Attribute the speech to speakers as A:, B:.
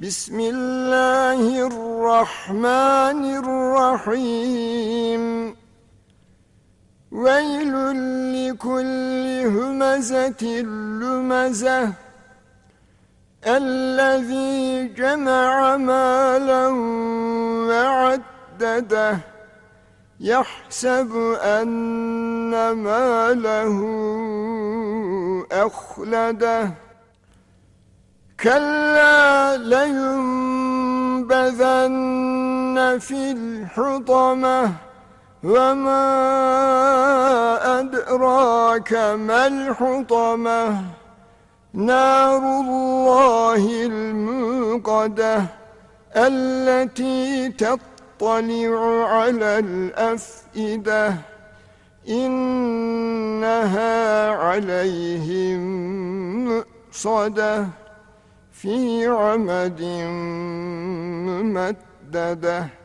A: بسم الله الرحمن الرحيم. ويل لكل همزة لمزة. الذي جمع مالا وعدده. يحسب أن ماله أخلده. كلا لينبذن في الحطمة وما أدراك ما الحطمة؟ نار الله الموقدة التي تطلع على الأفئدة إنها عليهم مؤصدة. في عمد ممددة.